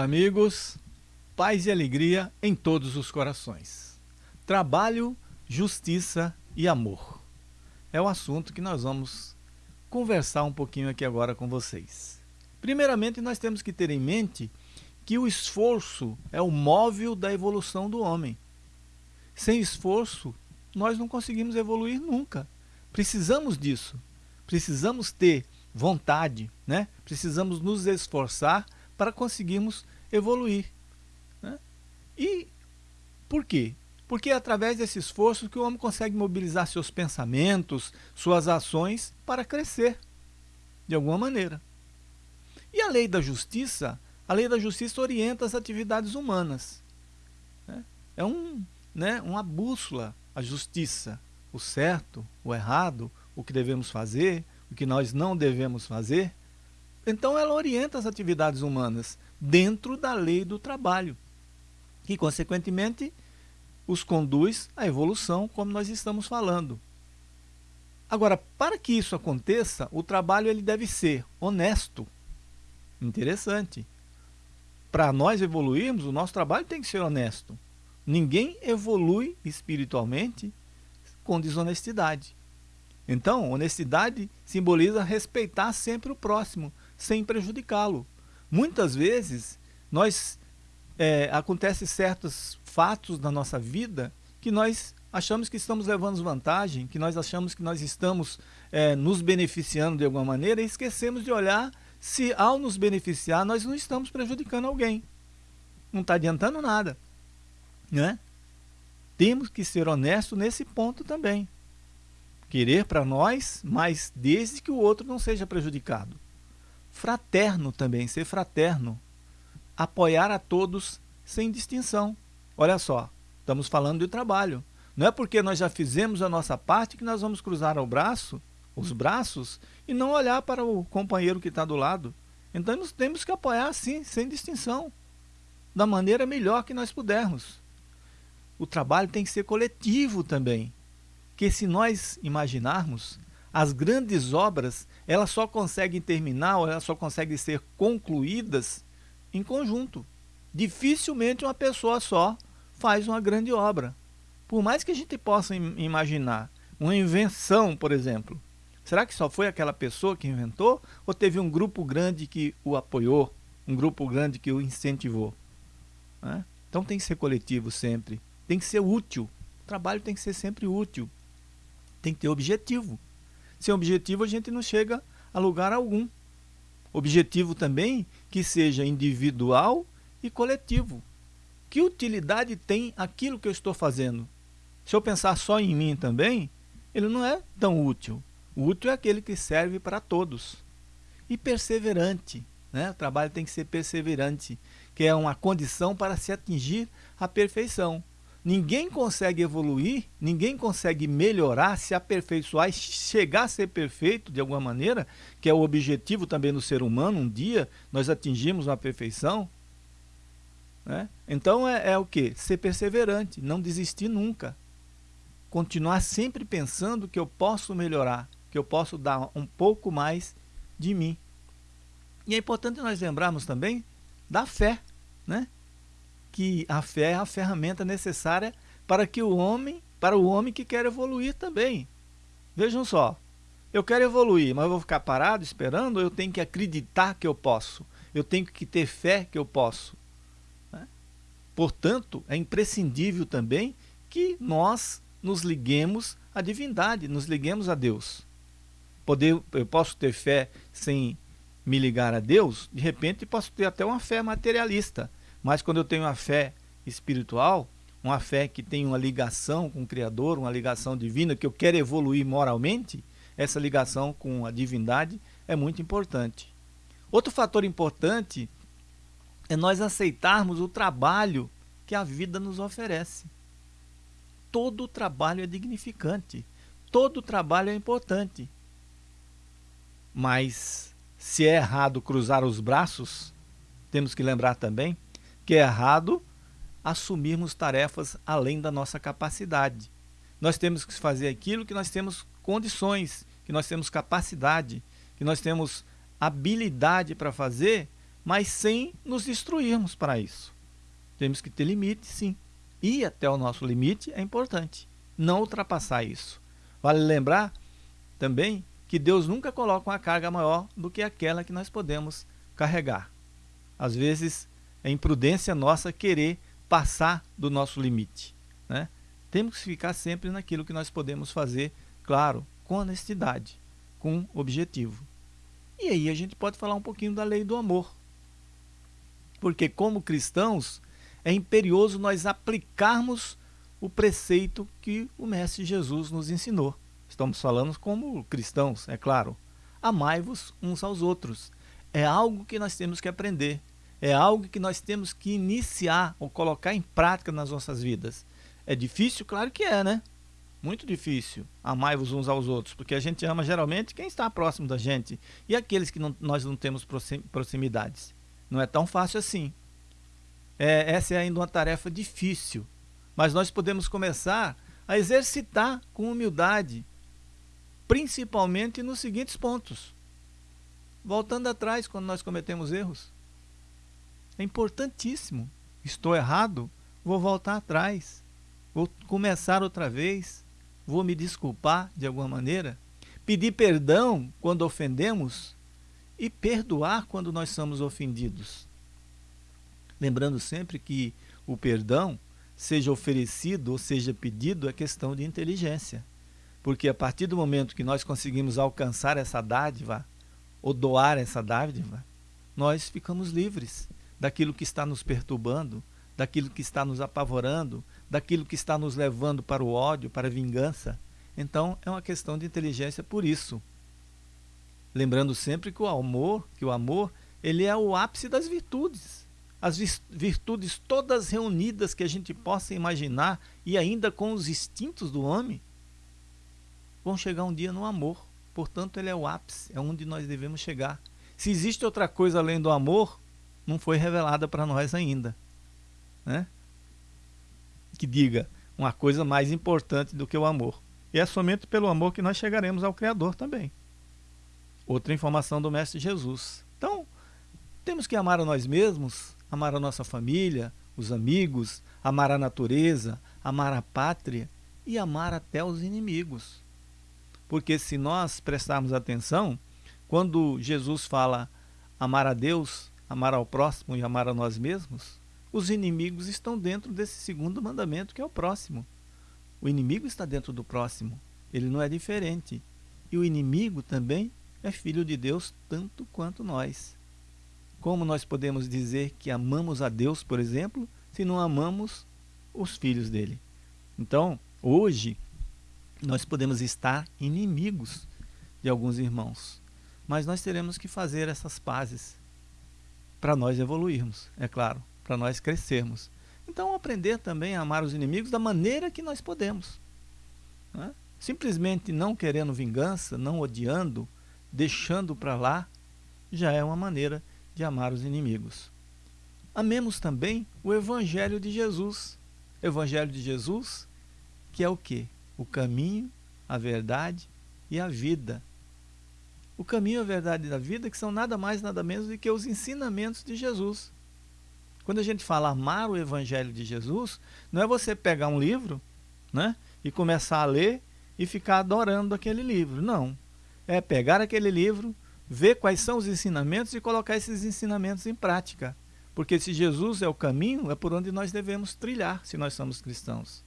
Amigos. Paz e alegria em todos os corações. Trabalho, justiça e amor. É o assunto que nós vamos conversar um pouquinho aqui agora com vocês. Primeiramente, nós temos que ter em mente que o esforço é o móvel da evolução do homem. Sem esforço, nós não conseguimos evoluir nunca. Precisamos disso. Precisamos ter vontade, né? precisamos nos esforçar para conseguirmos evoluir. Né? E por quê? Porque é através desse esforço que o homem consegue mobilizar seus pensamentos, suas ações para crescer, de alguma maneira. E a lei da justiça? A lei da justiça orienta as atividades humanas. Né? É um, né, uma bússola, a justiça, o certo, o errado, o que devemos fazer, o que nós não devemos fazer. Então ela orienta as atividades humanas dentro da lei do trabalho, que consequentemente os conduz à evolução, como nós estamos falando. Agora, para que isso aconteça, o trabalho ele deve ser honesto. Interessante. Para nós evoluirmos, o nosso trabalho tem que ser honesto. Ninguém evolui espiritualmente com desonestidade. Então, honestidade simboliza respeitar sempre o próximo, sem prejudicá-lo. Muitas vezes, nós é, acontecem certos fatos na nossa vida que nós achamos que estamos levando vantagem, que nós achamos que nós estamos é, nos beneficiando de alguma maneira e esquecemos de olhar se ao nos beneficiar nós não estamos prejudicando alguém. Não está adiantando nada. Né? Temos que ser honestos nesse ponto também. Querer para nós, mas desde que o outro não seja prejudicado. Fraterno também, ser fraterno. Apoiar a todos sem distinção. Olha só, estamos falando de trabalho. Não é porque nós já fizemos a nossa parte que nós vamos cruzar o braço, os braços, e não olhar para o companheiro que está do lado. Então nós temos que apoiar sim, sem distinção, da maneira melhor que nós pudermos. O trabalho tem que ser coletivo também, que se nós imaginarmos, as grandes obras, elas só conseguem terminar, ou elas só conseguem ser concluídas em conjunto. Dificilmente uma pessoa só faz uma grande obra. Por mais que a gente possa imaginar uma invenção, por exemplo, será que só foi aquela pessoa que inventou ou teve um grupo grande que o apoiou, um grupo grande que o incentivou? Né? Então tem que ser coletivo sempre, tem que ser útil. O trabalho tem que ser sempre útil, tem que ter objetivo. Sem objetivo a gente não chega a lugar algum. Objetivo também que seja individual e coletivo. Que utilidade tem aquilo que eu estou fazendo? Se eu pensar só em mim também, ele não é tão útil. O útil é aquele que serve para todos. E perseverante. Né? O trabalho tem que ser perseverante, que é uma condição para se atingir a perfeição. Ninguém consegue evoluir, ninguém consegue melhorar, se aperfeiçoar chegar a ser perfeito de alguma maneira, que é o objetivo também do ser humano, um dia nós atingimos uma perfeição. Né? Então é, é o que? Ser perseverante, não desistir nunca. Continuar sempre pensando que eu posso melhorar, que eu posso dar um pouco mais de mim. E é importante nós lembrarmos também da fé, né? Que a fé é a ferramenta necessária para que o homem, para o homem que quer evoluir também. Vejam só, eu quero evoluir, mas eu vou ficar parado esperando eu tenho que acreditar que eu posso? Eu tenho que ter fé que eu posso? Né? Portanto, é imprescindível também que nós nos liguemos à divindade, nos liguemos a Deus. Poder, eu posso ter fé sem me ligar a Deus? De repente, posso ter até uma fé materialista mas quando eu tenho uma fé espiritual, uma fé que tem uma ligação com o Criador, uma ligação divina, que eu quero evoluir moralmente, essa ligação com a divindade é muito importante. Outro fator importante é nós aceitarmos o trabalho que a vida nos oferece. Todo trabalho é dignificante, todo trabalho é importante. Mas se é errado cruzar os braços, temos que lembrar também que é errado assumirmos tarefas além da nossa capacidade. Nós temos que fazer aquilo que nós temos condições, que nós temos capacidade, que nós temos habilidade para fazer, mas sem nos destruirmos para isso. Temos que ter limite, sim. Ir até o nosso limite é importante, não ultrapassar isso. Vale lembrar também que Deus nunca coloca uma carga maior do que aquela que nós podemos carregar. Às vezes é imprudência nossa querer passar do nosso limite. Né? Temos que ficar sempre naquilo que nós podemos fazer, claro, com honestidade, com objetivo. E aí a gente pode falar um pouquinho da lei do amor. Porque como cristãos, é imperioso nós aplicarmos o preceito que o Mestre Jesus nos ensinou. Estamos falando como cristãos, é claro. Amai-vos uns aos outros. É algo que nós temos que aprender. É algo que nós temos que iniciar ou colocar em prática nas nossas vidas. É difícil? Claro que é, né? Muito difícil. Amai-vos uns aos outros, porque a gente ama geralmente quem está próximo da gente e aqueles que não, nós não temos proximidades. Não é tão fácil assim. É, essa é ainda uma tarefa difícil, mas nós podemos começar a exercitar com humildade, principalmente nos seguintes pontos. Voltando atrás quando nós cometemos erros. É importantíssimo. Estou errado, vou voltar atrás. Vou começar outra vez. Vou me desculpar de alguma maneira. Pedir perdão quando ofendemos e perdoar quando nós somos ofendidos. Lembrando sempre que o perdão, seja oferecido ou seja pedido, é questão de inteligência. Porque a partir do momento que nós conseguimos alcançar essa dádiva, ou doar essa dádiva, nós ficamos livres daquilo que está nos perturbando, daquilo que está nos apavorando, daquilo que está nos levando para o ódio, para a vingança. Então é uma questão de inteligência por isso. Lembrando sempre que o amor, que o amor, ele é o ápice das virtudes as virtudes todas reunidas que a gente possa imaginar e ainda com os instintos do homem, vão chegar um dia no amor. Portanto, ele é o ápice, é onde nós devemos chegar. Se existe outra coisa além do amor, não foi revelada para nós ainda. Né? Que diga uma coisa mais importante do que o amor. E é somente pelo amor que nós chegaremos ao Criador também. Outra informação do Mestre Jesus. Então, temos que amar a nós mesmos, amar a nossa família, os amigos, amar a natureza, amar a pátria e amar até os inimigos. Porque se nós prestarmos atenção, quando Jesus fala amar a Deus, amar ao próximo e amar a nós mesmos, os inimigos estão dentro desse segundo mandamento que é o próximo. O inimigo está dentro do próximo, ele não é diferente. E o inimigo também é filho de Deus tanto quanto nós. Como nós podemos dizer que amamos a Deus, por exemplo, se não amamos os filhos dele? Então, hoje, nós podemos estar inimigos de alguns irmãos, mas nós teremos que fazer essas pazes para nós evoluirmos, é claro, para nós crescermos. Então, aprender também a amar os inimigos da maneira que nós podemos. Né? Simplesmente não querendo vingança, não odiando, deixando para lá, já é uma maneira de amar os inimigos. Amemos também o Evangelho de Jesus. Evangelho de Jesus, que é o que? O caminho, a verdade e a vida. O caminho, a verdade e a vida, que são nada mais, nada menos do que os ensinamentos de Jesus. Quando a gente fala amar o Evangelho de Jesus, não é você pegar um livro né, e começar a ler e ficar adorando aquele livro. Não. É pegar aquele livro, ver quais são os ensinamentos e colocar esses ensinamentos em prática. Porque se Jesus é o caminho, é por onde nós devemos trilhar, se nós somos cristãos.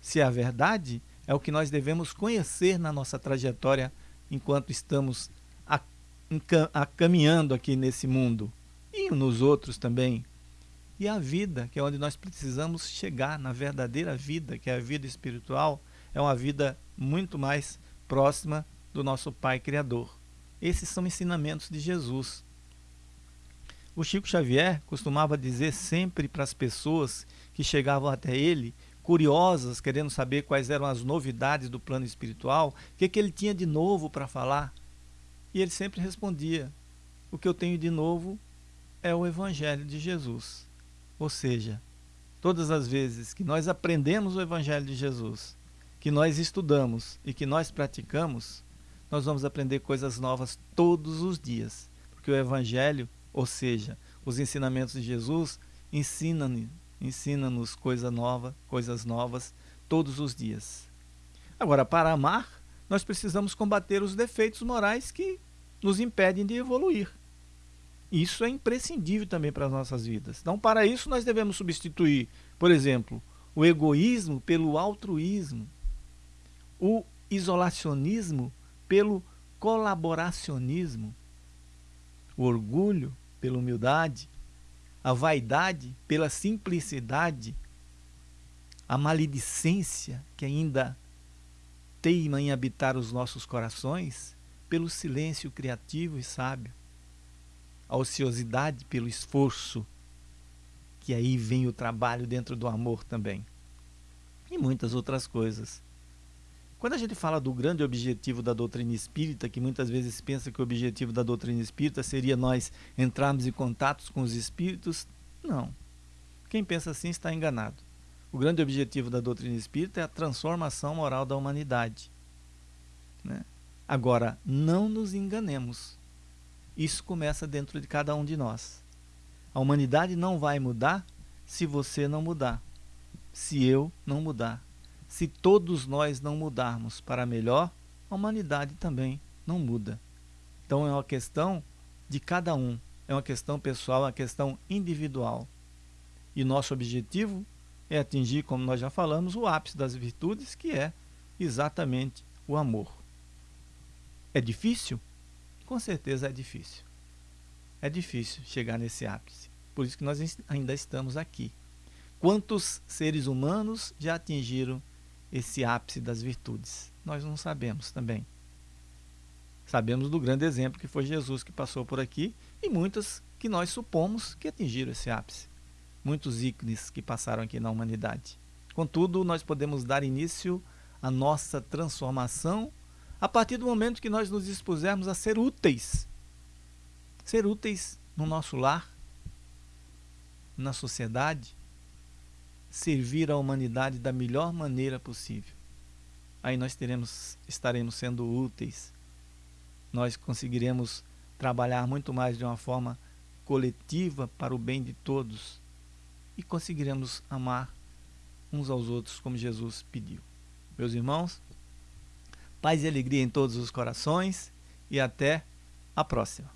Se é a verdade, é o que nós devemos conhecer na nossa trajetória enquanto estamos caminhando aqui nesse mundo e nos outros também. E a vida, que é onde nós precisamos chegar na verdadeira vida, que é a vida espiritual, é uma vida muito mais próxima do nosso Pai Criador. Esses são ensinamentos de Jesus. O Chico Xavier costumava dizer sempre para as pessoas que chegavam até ele, curiosas, querendo saber quais eram as novidades do plano espiritual, o que, que ele tinha de novo para falar. E ele sempre respondia: O que eu tenho de novo é o Evangelho de Jesus. Ou seja, todas as vezes que nós aprendemos o Evangelho de Jesus, que nós estudamos e que nós praticamos, nós vamos aprender coisas novas todos os dias. Porque o Evangelho, ou seja, os ensinamentos de Jesus, ensina-nos ensina coisa nova, coisas novas todos os dias. Agora, para amar, nós precisamos combater os defeitos morais que nos impedem de evoluir. Isso é imprescindível também para as nossas vidas. Então, para isso, nós devemos substituir, por exemplo, o egoísmo pelo altruísmo, o isolacionismo pelo colaboracionismo, o orgulho pela humildade, a vaidade pela simplicidade, a maledicência que ainda teima em habitar os nossos corações pelo silêncio criativo e sábio, a ociosidade pelo esforço, que aí vem o trabalho dentro do amor também, e muitas outras coisas. Quando a gente fala do grande objetivo da doutrina espírita, que muitas vezes pensa que o objetivo da doutrina espírita seria nós entrarmos em contatos com os espíritos, não. Quem pensa assim está enganado. O grande objetivo da doutrina espírita é a transformação moral da humanidade. Né? Agora, não nos enganemos. Isso começa dentro de cada um de nós. A humanidade não vai mudar se você não mudar, se eu não mudar se todos nós não mudarmos para melhor, a humanidade também não muda. Então é uma questão de cada um, é uma questão pessoal, é uma questão individual. E nosso objetivo é atingir, como nós já falamos, o ápice das virtudes, que é exatamente o amor. É difícil? Com certeza é difícil. É difícil chegar nesse ápice. Por isso que nós ainda estamos aqui. Quantos seres humanos já atingiram esse ápice das virtudes? Nós não sabemos também. Sabemos do grande exemplo que foi Jesus que passou por aqui e muitas que nós supomos que atingiram esse ápice. Muitos ícones que passaram aqui na humanidade. Contudo, nós podemos dar início à nossa transformação a partir do momento que nós nos dispusermos a ser úteis. Ser úteis no nosso lar, na sociedade, servir a humanidade da melhor maneira possível. Aí nós teremos, estaremos sendo úteis. Nós conseguiremos trabalhar muito mais de uma forma coletiva para o bem de todos e conseguiremos amar uns aos outros como Jesus pediu. Meus irmãos, paz e alegria em todos os corações e até a próxima.